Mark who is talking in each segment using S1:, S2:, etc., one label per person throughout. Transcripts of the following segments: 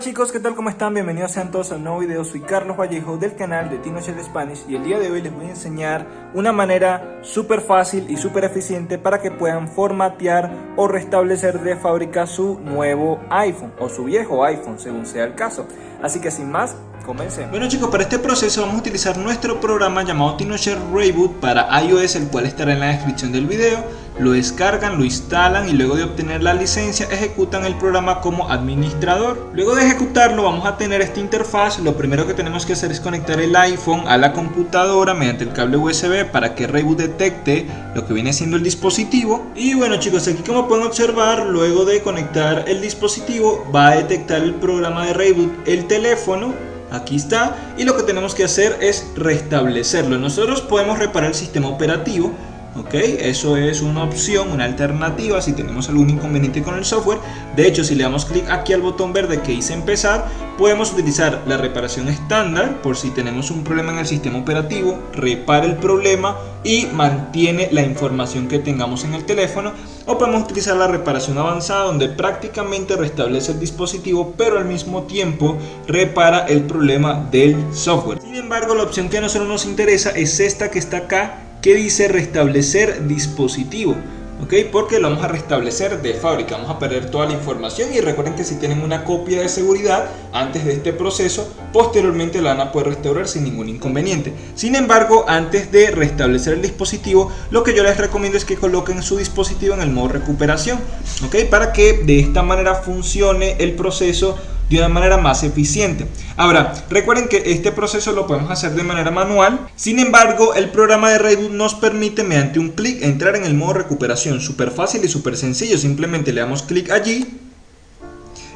S1: chicos, ¿qué tal? ¿Cómo están? Bienvenidos sean todos a un nuevo video. Soy Carlos Vallejo del canal de Tinochel Spanish y el día de hoy les voy a enseñar una manera súper fácil y súper eficiente para que puedan formatear o restablecer de fábrica su nuevo iPhone o su viejo iPhone, según sea el caso. Así que sin más, Comencemos. Bueno chicos, para este proceso vamos a utilizar nuestro programa llamado TinoShare Reboot para iOS, el cual estará en la descripción del video. Lo descargan, lo instalan y luego de obtener la licencia ejecutan el programa como administrador. Luego de ejecutarlo vamos a tener esta interfaz. Lo primero que tenemos que hacer es conectar el iPhone a la computadora mediante el cable USB para que Reboot detecte lo que viene siendo el dispositivo. Y bueno chicos, aquí como pueden observar, luego de conectar el dispositivo va a detectar el programa de Reboot el teléfono aquí está. Y lo que tenemos que hacer es restablecerlo. Nosotros podemos reparar el sistema operativo ok eso es una opción una alternativa si tenemos algún inconveniente con el software. De hecho si le damos clic aquí al botón verde que dice empezar podemos utilizar la reparación estándar por si tenemos un problema en el sistema operativo repara el problema y mantiene la información que tengamos en el teléfono o podemos utilizar la reparación avanzada donde prácticamente restablece el dispositivo pero al mismo tiempo repara el problema del software. Sin embargo la opción que a nosotros nos interesa es esta que está acá que dice restablecer dispositivo ¿ok? Porque lo vamos a restablecer de fábrica, vamos a perder toda la información y recuerden que si tienen una copia de seguridad antes de este proceso, posteriormente la van a poder restaurar sin ningún inconveniente. Sin embargo, antes de restablecer el dispositivo, lo que yo les recomiendo es que coloquen su dispositivo en el modo recuperación, ¿ok? Para que de esta manera funcione el proceso de una manera más eficiente. Ahora, recuerden que este proceso lo podemos hacer de manera manual, sin embargo, el programa de Reboot nos permite mediante un clic entrar en el modo recuperación, súper fácil y súper sencillo, simplemente le damos clic allí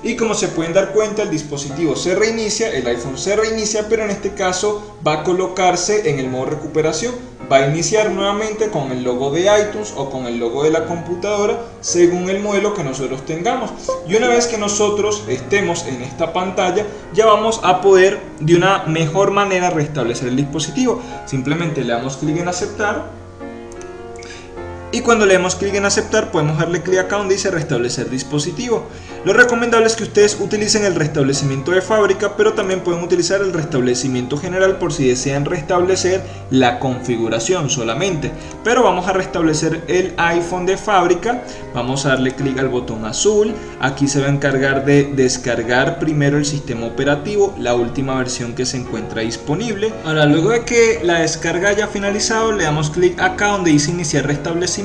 S1: y como se pueden dar cuenta el dispositivo se reinicia, el iPhone se reinicia pero en este caso va a colocarse en el modo recuperación. Va a iniciar nuevamente con el logo de iTunes o con el logo de la computadora según el modelo que nosotros tengamos. Y una vez que nosotros estemos en esta pantalla ya vamos a poder de una mejor manera restablecer el dispositivo. Simplemente le damos clic en aceptar y cuando le damos clic en aceptar podemos darle clic acá donde dice restablecer dispositivo. Lo recomendable es que ustedes utilicen el restablecimiento de fábrica pero también pueden utilizar el restablecimiento general por si desean restablecer la configuración solamente. Pero vamos a restablecer el iPhone de fábrica, vamos a darle clic al botón azul, aquí se va a encargar de descargar primero el sistema operativo, la última versión que se encuentra disponible. Ahora luego de que la descarga haya finalizado le damos clic acá donde dice iniciar restablecimiento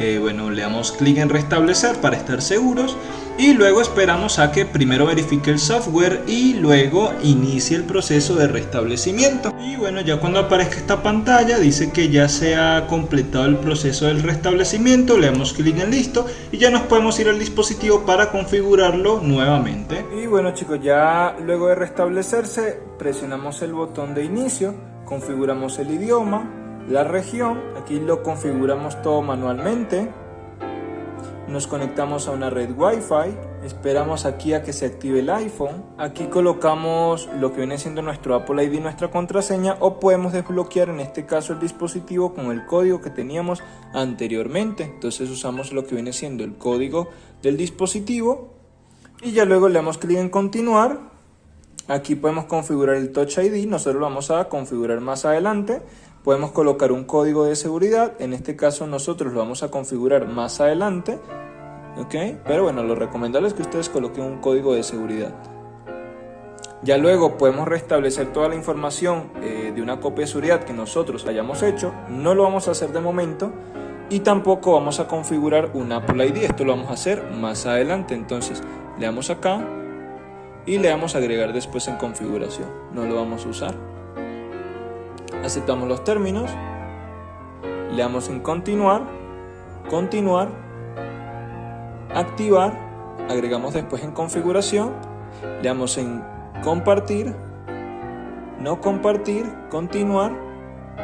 S1: eh, bueno, le damos clic en restablecer para estar seguros y luego esperamos a que primero verifique el software y luego inicie el proceso de restablecimiento. Y bueno ya cuando aparezca esta pantalla dice que ya se ha completado el proceso del restablecimiento le damos clic en listo y ya nos podemos ir al dispositivo para configurarlo nuevamente. Y bueno chicos ya luego de restablecerse presionamos el botón de inicio configuramos el idioma la región, aquí lo configuramos todo manualmente, nos conectamos a una red Wi-Fi, esperamos aquí a que se active el iPhone, aquí colocamos lo que viene siendo nuestro Apple ID, nuestra contraseña o podemos desbloquear en este caso el dispositivo con el código que teníamos anteriormente, entonces usamos lo que viene siendo el código del dispositivo. Y ya luego le damos clic en continuar, aquí podemos configurar el Touch ID, nosotros lo vamos a configurar más adelante, Podemos colocar un código de seguridad, en este caso nosotros lo vamos a configurar más adelante, ¿ok? Pero bueno, lo recomendable es que ustedes coloquen un código de seguridad. Ya luego podemos restablecer toda la información eh, de una copia de seguridad que nosotros hayamos hecho, no lo vamos a hacer de momento y tampoco vamos a configurar un Apple ID, esto lo vamos a hacer más adelante, entonces le damos acá y le damos a agregar después en configuración, no lo vamos a usar aceptamos los términos, le damos en continuar, continuar, activar, agregamos después en configuración, le damos en compartir, no compartir, continuar,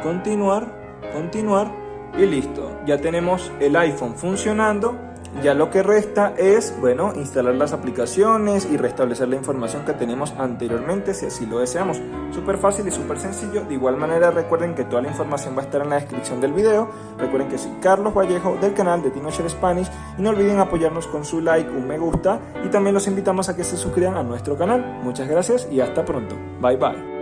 S1: continuar, continuar y listo. Ya tenemos el iPhone funcionando Ya lo que resta es, bueno, instalar las aplicaciones y restablecer la información que tenemos anteriormente si así lo deseamos. Súper fácil y súper sencillo. De igual manera recuerden que toda la información va a estar en la descripción del video. Recuerden que soy Carlos Vallejo del canal de TinoShare Spanish y no olviden apoyarnos con su like, un me gusta y también los invitamos a que se suscriban a nuestro canal. Muchas gracias y hasta pronto. Bye bye.